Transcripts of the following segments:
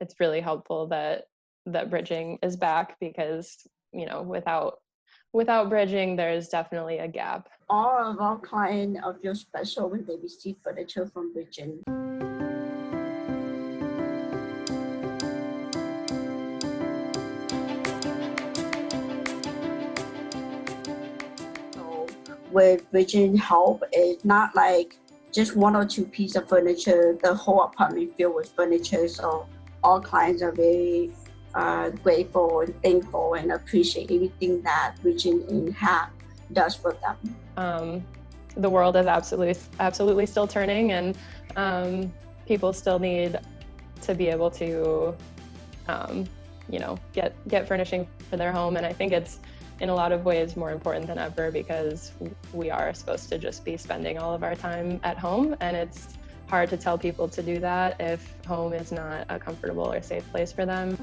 it's really helpful that that bridging is back because you know without without bridging there's definitely a gap. All of our clients are feel special when they receive furniture from bridging so with bridging help it's not like just one or two pieces of furniture. The whole apartment filled with furniture so all clients are very uh, grateful and thankful and appreciate everything that Bridging In have does for them. Um, the world is absolutely absolutely still turning, and um, people still need to be able to, um, you know, get get furnishing for their home. And I think it's in a lot of ways more important than ever because we are supposed to just be spending all of our time at home, and it's hard to tell people to do that if home is not a comfortable or safe place for them.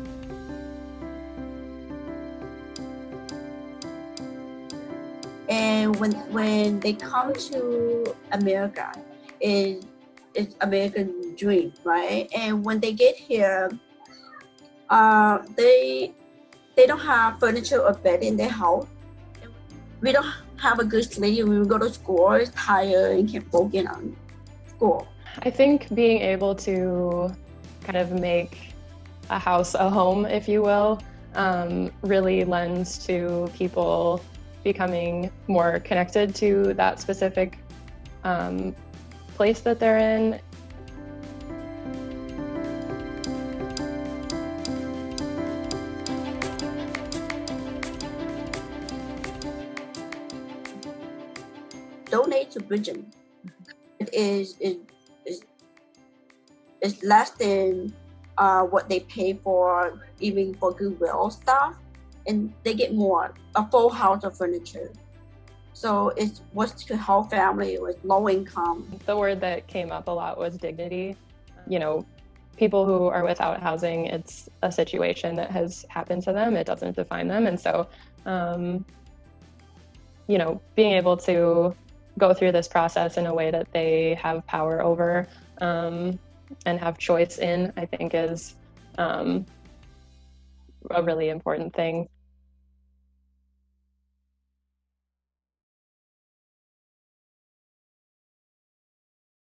And when when they come to America, it, it's American dream, right? And when they get here, uh, they they don't have furniture or bed in their house. We don't have a good sleep we go to school, tired and can't focus on school. I think being able to kind of make a house a home, if you will, um, really lends to people becoming more connected to that specific um, place that they're in. Donate to Bridging. It is, it it's less than uh, what they pay for even for Goodwill stuff, and they get more, a full house of furniture. So it was to help family with low income. The word that came up a lot was dignity. You know, people who are without housing, it's a situation that has happened to them. It doesn't define them. And so, um, you know, being able to go through this process in a way that they have power over um, and have choice in, I think is um, a really important thing.